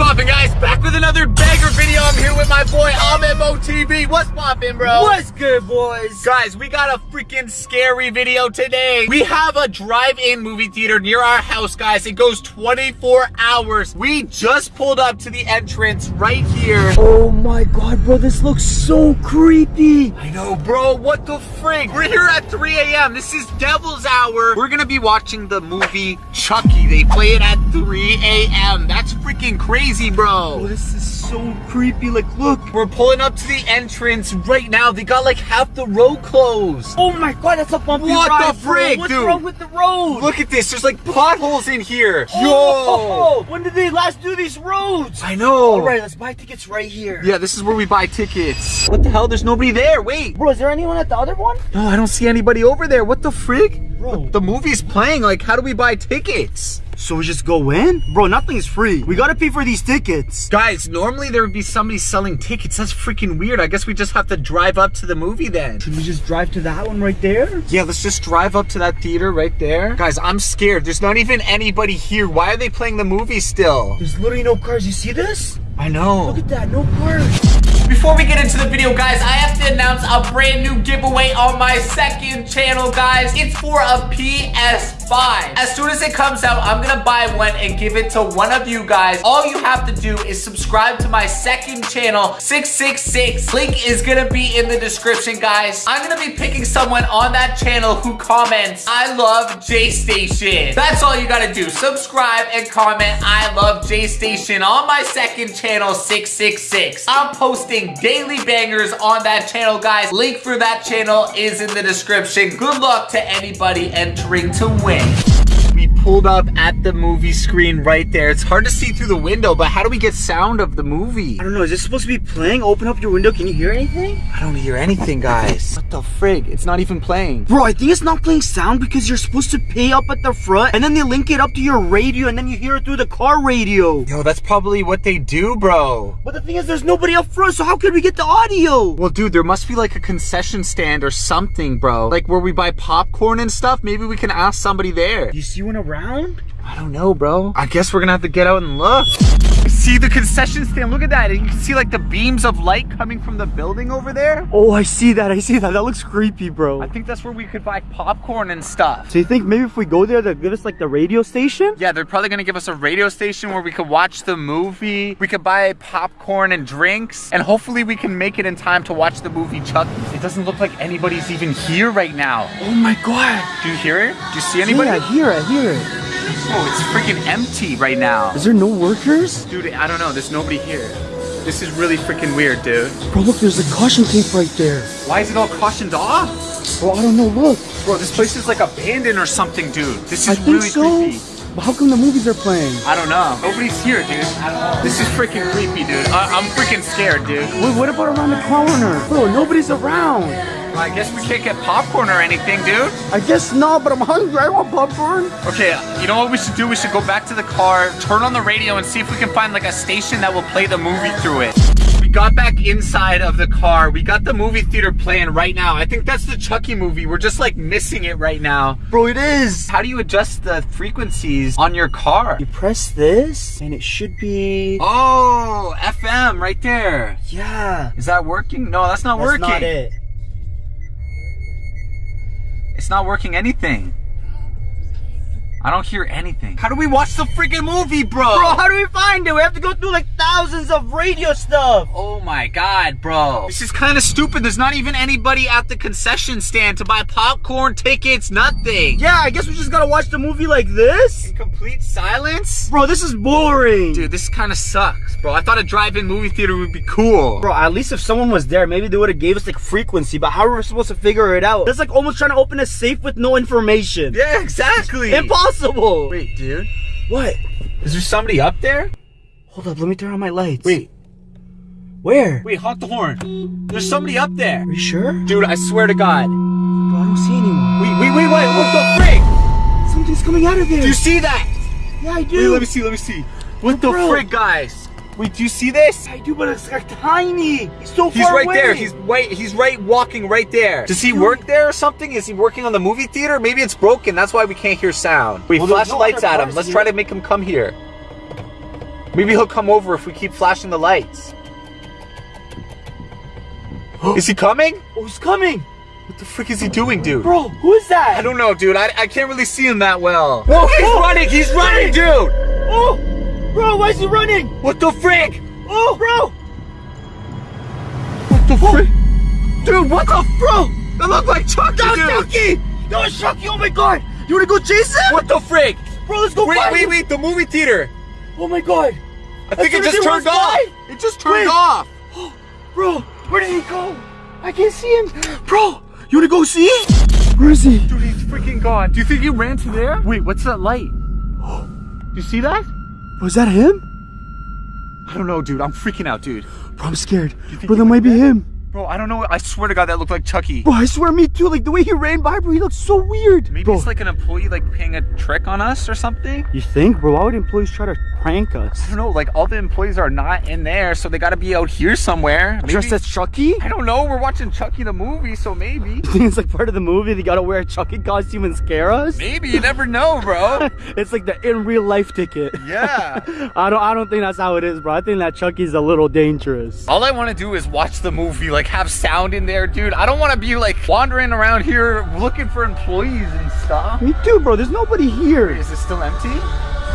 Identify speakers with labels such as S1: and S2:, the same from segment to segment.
S1: poppin', I'm here with my boy Ahmed Mo TV. What's poppin', bro?
S2: What's good, boys?
S1: Guys, we got a freaking scary video today. We have a drive-in movie theater near our house, guys. It goes 24 hours. We just pulled up to the entrance right here.
S2: Oh my god, bro, this looks so creepy.
S1: I know, bro. What the frig? We're here at 3 a.m. This is Devil's Hour. We're gonna be watching the movie Chucky. They play it at 3 a.m. That's freaking crazy, bro.
S2: Oh, this is so creepy. Like, look.
S1: We're pulling up to the entrance right now. They got like half the road closed.
S2: Oh my god, that's a bumpy
S1: What
S2: ride,
S1: the
S2: bro.
S1: frig,
S2: What's
S1: dude?
S2: wrong with the road?
S1: Look at this. There's like potholes in here.
S2: Oh,
S1: Yo.
S2: Oh, when did they last do these roads?
S1: I know.
S2: All right, let's buy tickets right here.
S1: Yeah, this is where we buy tickets. What the hell? There's nobody there. Wait.
S2: Bro, is there anyone at the other one?
S1: No, I don't see anybody over there. What the frig?
S2: Bro.
S1: The, the movie's playing. Like, how do we buy tickets?
S2: So we just go in? Bro, nothing's free. We gotta pay for these tickets.
S1: Guys, normally there would be somebody selling tickets. That's freaking weird. I guess we just have to drive up to the movie then.
S2: Should we just drive to that one right there?
S1: Yeah, let's just drive up to that theater right there. Guys, I'm scared. There's not even anybody here. Why are they playing the movie still?
S2: There's literally no cars. You see this?
S1: I know.
S2: Look at that, no cars.
S1: Before we get into the video, guys, I have to announce a brand new giveaway on my second channel, guys. It's for a PS5. As soon as it comes out, I'm gonna buy one and give it to one of you guys. All you have to do is subscribe to my second channel, 666. Link is gonna be in the description, guys. I'm gonna be picking someone on that channel who comments, I love J-Station. That's all you gotta do. Subscribe and comment, I love J-Station on my second channel, 666. I'm posting daily bangers on that channel, guys. Link for that channel is in the description. Good luck to anybody entering to win. We pulled up at the movie screen right there. It's hard to see through the window, but how do we get sound of the movie?
S2: I don't know, is this supposed to be playing? Open up your window, can you hear anything?
S1: I don't hear anything, guys. What the frig? It's not even playing.
S2: Bro, I think it's not playing sound because you're supposed to pay up at the front and then they link it up to your radio and then you hear it through the car radio.
S1: Yo, that's probably what they do, bro.
S2: But the thing is, there's nobody up front, so how could we get the audio?
S1: Well, dude, there must be like a concession stand or something, bro. Like where we buy popcorn and stuff. Maybe we can ask somebody there.
S2: You see one
S1: I don't know, bro. I guess we're gonna have to get out and look. See the concession stand, look at that. And you can see like the beams of light coming from the building over there.
S2: Oh, I see that. I see that. That looks creepy, bro.
S1: I think that's where we could buy popcorn and stuff.
S2: So you think maybe if we go there, they'll give us like the radio station?
S1: Yeah, they're probably gonna give us a radio station where we could watch the movie. We could buy popcorn and drinks, and hopefully we can make it in time to watch the movie Chuck. It doesn't look like anybody's even here right now.
S2: Oh my god.
S1: Do you hear it? Do you see anybody?
S2: Yeah, I hear it. I hear it.
S1: Oh, it's freaking empty right now.
S2: Is there no workers?
S1: Dude, I don't know. There's nobody here. This is really freaking weird, dude.
S2: Bro, look, there's a caution tape right there.
S1: Why is it all cautioned off?
S2: Bro, I don't know. Look.
S1: Bro, this place is like abandoned or something, dude. This is
S2: I think
S1: really
S2: so.
S1: creepy.
S2: But how come the movies are playing?
S1: I don't know. Nobody's here, dude. I don't know. This is freaking creepy, dude. I- I'm freaking scared, dude.
S2: Wait, what about around the corner? Bro, nobody's around.
S1: I guess we can't get popcorn or anything, dude.
S2: I guess not, but I'm hungry. I want popcorn.
S1: Okay, you know what we should do? We should go back to the car, turn on the radio, and see if we can find like a station that will play the movie through it. We got back inside of the car. We got the movie theater playing right now. I think that's the Chucky movie. We're just like missing it right now.
S2: Bro, it is.
S1: How do you adjust the frequencies on your car?
S2: You press this, and it should be.
S1: Oh, FM right there.
S2: Yeah.
S1: Is that working? No, that's not
S2: That's
S1: working.
S2: not it.
S1: It's not working anything. I don't hear anything. How do we watch the freaking movie, bro?
S2: Bro, how do we find it? We have to go through like thousands of radio stuff.
S1: Oh my god, bro. This is kind of stupid. There's not even anybody at the concession stand to buy popcorn, tickets, nothing.
S2: Yeah, I guess we just gotta watch the movie like this.
S1: Complete silence?
S2: Bro, this is boring.
S1: Dude, this kind of sucks, bro. I thought a drive-in movie theater would be cool.
S2: Bro, at least if someone was there, maybe they would have gave us like frequency, but how are we supposed to figure it out? That's like almost trying to open a safe with no information.
S1: Yeah, exactly.
S2: Impossible.
S1: Wait, dude.
S2: What?
S1: Is there somebody up there?
S2: Hold up, let me turn on my lights.
S1: Wait,
S2: Where?
S1: wait, honk the horn. There's somebody up there.
S2: Are you sure?
S1: Dude, I swear to God.
S2: Bro, I don't see anyone.
S1: Wait, wait, wait, wait, what the frick?
S2: Coming out of there.
S1: Do you see that?
S2: yeah, I
S1: Wait,
S2: do.
S1: let me see, let me see. What the
S2: Bro.
S1: frick, guys? Wait, do you see this?
S2: I do, but it's like tiny. He's so
S1: He's
S2: far
S1: right
S2: away.
S1: there. He's right. He's right walking right there. Does he
S2: Dude.
S1: work there or something? Is he working on the movie theater? Maybe it's broken. That's why we can't hear sound. Wait,
S2: Well,
S1: flash
S2: no
S1: lights at him. Let's
S2: here.
S1: try to make him come here. Maybe he'll come over if we keep flashing the lights. is he coming?
S2: Oh, he's coming.
S1: What the frick is he doing, dude?
S2: Bro, who is that?
S1: I don't know, dude. I, I can't really see him that well. Whoa, he's
S2: Oh!
S1: running! He's running, dude!
S2: Oh, bro, why is he running?
S1: What the frick?
S2: Oh, bro.
S1: What the frick? Dude, what the bro? That looked like Chucky,
S2: That was
S1: dude.
S2: Chucky. That was Chucky. Oh my god. You wanna go chase him?
S1: What the frick?
S2: Bro, let's go
S1: Wait, wait,
S2: him.
S1: wait! The movie theater.
S2: Oh my god.
S1: I think it just turned off. It just turned
S2: Wait.
S1: off.
S2: Bro, where did he go? I can't see him. Bro, you wanna go see? Where is he?
S1: Dude, he's freaking gone. Do you think he ran to there? Wait, what's that light? Do you see that?
S2: Was that him?
S1: I don't know, dude. I'm freaking out, dude.
S2: Bro, I'm scared. Bro, that might be him.
S1: Bro, I don't know. I swear to God, that looked like Chucky.
S2: Bro, I swear me too. Like the way he ran by, bro, he looks so weird.
S1: Maybe
S2: bro,
S1: it's like an employee like playing a trick on us or something.
S2: You think, bro? Why would employees try to prank us?
S1: I don't know. Like all the employees are not in there, so they got to be out here somewhere. Maybe,
S2: Dressed as Chucky?
S1: I don't know. We're watching Chucky the movie, so maybe.
S2: You think it's like part of the movie? They gotta wear a Chucky costume and scare us?
S1: Maybe you never know, bro.
S2: it's like the in real life ticket.
S1: Yeah.
S2: I don't. I don't think that's how it is, bro. I think that Chucky's a little dangerous.
S1: All I want to do is watch the movie, like have sound in there, dude. I don't want to be like wandering around here looking for employees and stuff.
S2: Me too, bro. There's nobody here.
S1: Is it still empty?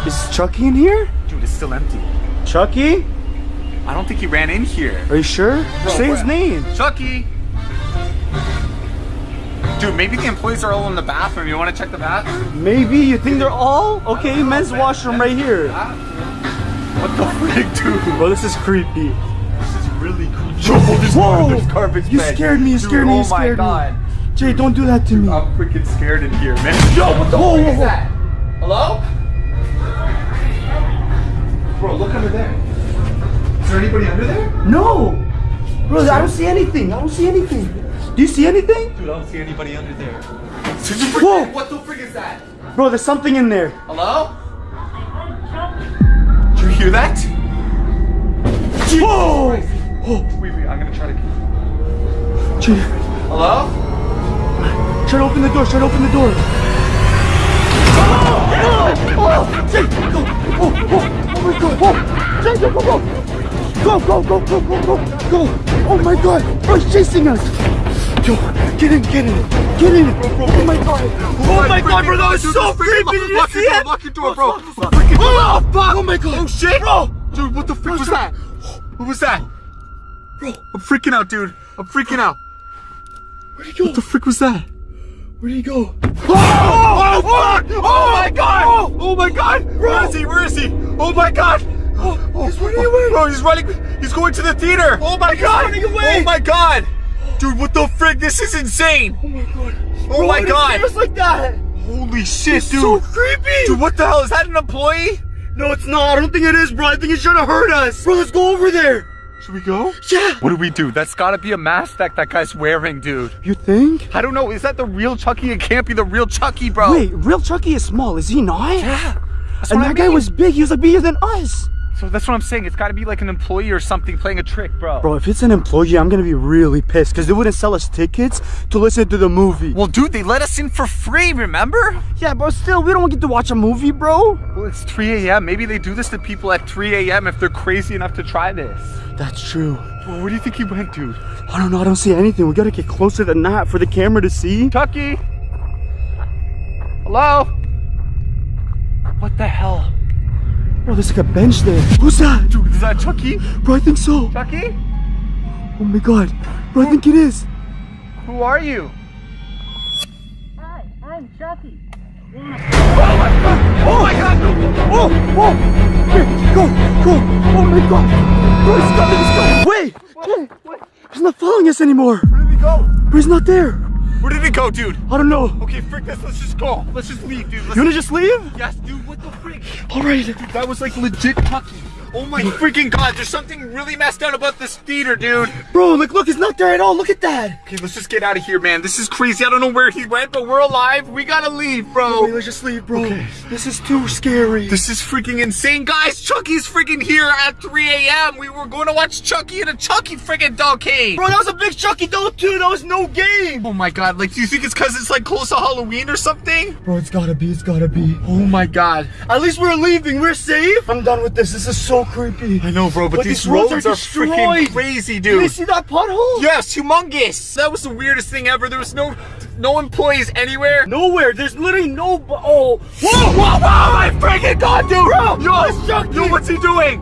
S2: Is Chucky in here?
S1: Dude, it's still empty.
S2: Chucky?
S1: I don't think he ran in here.
S2: Are you sure?
S1: Bro,
S2: Say his name.
S1: Chucky! Dude, maybe the employees are all in the bathroom. You want to check the bathroom?
S2: Maybe you think they're all okay. Men's washroom right here.
S1: What the frick, dude?
S2: Bro, this is creepy.
S1: This really cool. Yo, there's,
S2: Whoa!
S1: there's garbage
S2: You scared me, you
S1: Dude,
S2: scared me,
S1: Oh
S2: you scared me.
S1: my god.
S2: Jay, don't do that to me.
S1: I'm freaking scared in here, man. Yo, what the
S2: Whoa,
S1: frick is that? Hello? Bro, look under there. Is there anybody under there?
S2: No, bro, I don't see anything. I don't see anything. Do you see anything?
S1: Dude, I don't see anybody under there.
S2: Whoa.
S1: What the frick is that?
S2: Bro, there's something in there.
S1: Hello? Did you hear that?
S2: Whoa!
S1: Wait, wait, I'm gonna try to.
S2: Jay,
S1: Hello?
S2: try to open the door. Try to open the door. Oh, oh, Jay, go. Oh, oh, oh my God. Oh, Jay, go, go, go. Go, go, go, go, go, go, go. Oh my God. Bro, he's chasing us. Yo, get in, get in, get in. Oh, oh my God. Oh my God, bro, that was so creepy. Did you see it?
S1: lock your door, bro.
S2: Fuck, Oh, fuck.
S1: Oh my god. Oh shit.
S2: Bro.
S1: Dude, what the frick was that? What was that?
S2: Bro,
S1: I'm freaking out, dude. I'm freaking out.
S2: where'd he go?
S1: What the frick was that?
S2: Where'd he go?
S1: Oh, oh, oh, oh fuck! Oh my god! Oh my god! Where is he? Where is he? Oh my god! Oh,
S2: He's running away.
S1: Bro, he's running. He's going to the theater. Oh my god!
S2: He's running away.
S1: Oh my god! Dude, what the frick? This is insane.
S2: Oh my God.
S1: Oh
S2: Bro,
S1: my
S2: why did he
S1: god!
S2: us like that?
S1: Holy shit, dude!
S2: So creepy.
S1: Dude, what the hell? Is that an employee?
S2: No, it's not. I don't think it is, bro. I think he's trying to hurt us. Bro, let's go over there.
S1: Should we go?
S2: Yeah.
S1: What do we do? That's gotta be a mask that that guy's wearing, dude.
S2: You think?
S1: I don't know. Is that the real Chucky? It can't be the real Chucky, bro.
S2: Wait, real Chucky is small, is he not?
S1: Yeah. That's
S2: And
S1: what I
S2: that guy was big. He was like bigger than us.
S1: So that's what I'm saying. It's gotta be like an employee or something playing a trick, bro.
S2: Bro, if it's an employee, I'm gonna be really pissed because they wouldn't sell us tickets to listen to the movie.
S1: Well, dude, they let us in for free, remember?
S2: yeah, but still, we don't get to watch a movie, bro.
S1: Well, it's 3 a.m. Maybe they do this to people at 3 a.m. if they're crazy enough to try this.
S2: That's true.
S1: Well, where do you think he went, dude?
S2: I don't know. I don't see anything. We gotta get closer than that for the camera to see.
S1: Chucky? Hello? What the hell?
S2: Bro, there's like a bench there. Who's that?
S1: Dude, is that Chucky?
S2: Bro, I think so.
S1: Chucky?
S2: Oh my god. Bro, I think it is.
S1: Who are you?
S3: Hi, I'm Chucky.
S1: Oh my god!
S2: Oh, oh, oh, here, go, go. Oh my god. Bro, he's coming, he's coming. Wait, Jay, he's not following us anymore.
S1: Where did he go?
S2: Bro, he's not there.
S1: Where did he go, dude?
S2: I don't know.
S1: Okay, frick this. Let's just go. Let's just leave, dude. Let's
S2: You wanna just leave?
S1: Yes, dude, what the frick?
S2: All right.
S1: That was like legit Chucky. Oh my freaking god, there's something really messed up about this theater, dude.
S2: Bro, like, look, he's not there at all. Look at that.
S1: Okay, let's just get out of here, man. This is crazy. I don't know where he went, but we're alive. We gotta leave, bro.
S2: Wait, let's just leave, bro. Okay. This is too scary.
S1: This is freaking insane, guys. Chucky's freaking here at 3 a.m. We were going to watch Chucky and a Chucky freaking doll came.
S2: Bro, that was a big Chucky doll too. That was no game.
S1: Oh my god, like, do you think it's because it's like close to Halloween or something?
S2: Bro, it's gotta be. It's gotta be.
S1: Oh my god.
S2: At least we're leaving. We're safe. I'm done with this. This is so creepy.
S1: I know, bro, but,
S2: But
S1: these,
S2: these roads
S1: roads,
S2: are
S1: are, freaking crazy, dude.
S2: Do you see that pothole?
S1: Yes, humongous. That was the weirdest thing ever. There was no no employees anywhere.
S2: Nowhere. There's literally no. Oh.
S1: Whoa, whoa, whoa, my freaking god, dude!
S2: Bro,
S1: yo, yo, what's he doing?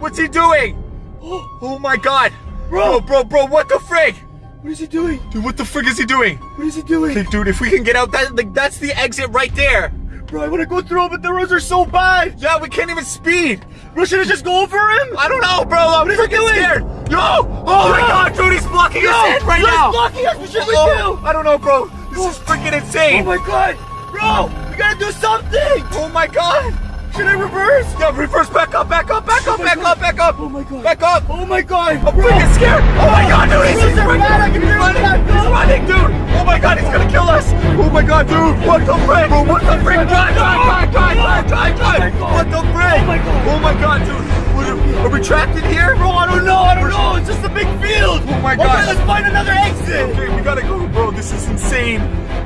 S1: What's he doing? Oh my god. Bro, bro, bro, what the frig?
S2: What is he doing?
S1: Dude, what the frig is he doing?
S2: What is he doing?
S1: Dude, if we can get out, that like that's the exit right there.
S2: Bro, I want to go through it, but the roads are so bad.
S1: Yeah, we can't even speed.
S2: Bro, should I just go over him?
S1: I don't know, bro. I'm freaking scared. Yo! Oh my god, dude, he's blocking his head right
S2: he's
S1: now.
S2: blocking us. What should we
S1: Oh,
S2: do?
S1: I don't know, bro. This is freaking insane.
S2: Oh my god. Bro, we gotta do something.
S1: Oh my god.
S2: Should I reverse?
S1: Yeah, reverse, back up, back up, back oh up, back up, back up.
S2: Oh my god.
S1: Back up.
S2: Oh my god.
S1: I'm freaking scared. Oh my god, dude, he's, he's running.
S2: bad, I can
S1: He's
S2: hear
S1: running.
S2: him.
S1: He's running, dude. Oh my god, he's gonna kill us. Oh my god, dude. What the frick? Bro, what the frick? Drive, drive, drive, drive, drive, drive. What the frick?
S2: Oh my god.
S1: Oh my god, dude. Are, we trapped in here?
S2: Bro, I don't know. I don't know. It's just a big field.
S1: Oh my god!
S2: Okay, let's find another exit.
S1: Okay, we gotta go, bro. This is insane.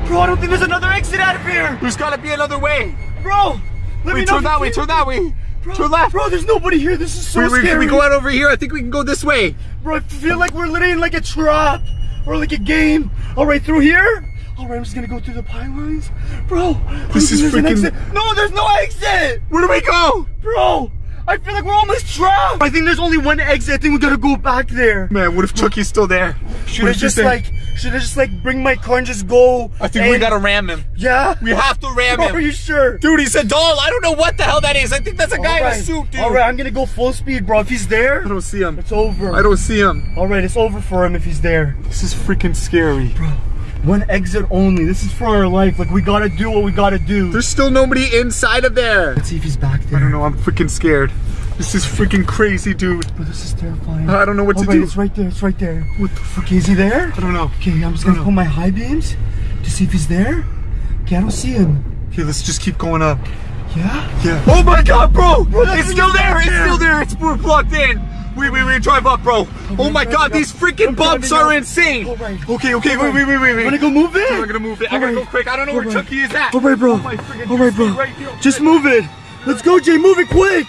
S2: Bro, I don't think there's another exit out of here.
S1: There's gotta be another way.
S2: Bro, let me
S1: Wait,
S2: know
S1: turn that way, turn that way.
S2: Bro,
S1: Turn left.
S2: Bro, there's nobody here. This is so
S1: wait,
S2: scary.
S1: can we go out over here? I think we can go this way.
S2: Bro, I feel like we're literally in like a trap or like a game. All right, through here. All right, I'm just gonna go through the pylons. Bro,
S1: This is
S2: think there's an
S1: freaking-
S2: exit. No, there's no exit.
S1: Where do we go?
S2: Bro, I feel like we're almost trapped. I think there's only one exit. I think we gotta go back there.
S1: Man, what if Chucky's still there?
S2: Should I just like, should I just like bring my car and just go?
S1: I think we gotta ram him.
S2: Yeah?
S1: We have to ram
S2: him. Are you sure?
S1: Dude, he's a doll. I don't know what the hell that is. I think that's a guy in a suit, dude.
S2: All right, I'm gonna go full speed, bro. If he's there,
S1: I don't see him.
S2: it's over.
S1: I don't see him.
S2: All right, it's over for him if he's there.
S1: This is freaking scary. Bro.
S2: One exit only. This is for our life. Like we gotta do what we gotta do.
S1: There's still nobody inside of there.
S2: Let's see if he's back there.
S1: I don't know. I'm freaking scared. This is freaking crazy, dude.
S2: Bro, this is terrifying.
S1: I don't know what
S2: All
S1: to oh,
S2: right,
S1: do.
S2: It's right there. It's right there.
S1: What the fuck?
S2: Okay, is he there?
S1: I don't know.
S2: Okay, I'm just gonna put my high beams to see if he's there. Okay, I don't see him.
S1: Okay, let's just keep going up.
S2: Yeah?
S1: Yeah. Oh my god, bro!
S2: that
S1: it's still there! It's still there! It's we're plugged in! Wait, wait, wait, drive up, bro! Oh my god, these freaking bumps are insane!
S2: Alright.
S1: Okay, okay, wait, wait, wait, wait, wait.
S2: I'm gonna go move it?
S1: I'm gonna move it. I gotta go quick. I don't know where. Chucky is at.
S2: All right, bro.
S1: Oh my
S2: All right, bro.
S1: right.
S2: Just move it. Let's go, Jay. Move it quick.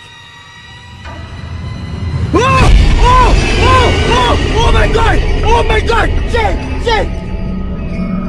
S2: Oh! Oh! My God! Oh my God! Jay! Jay!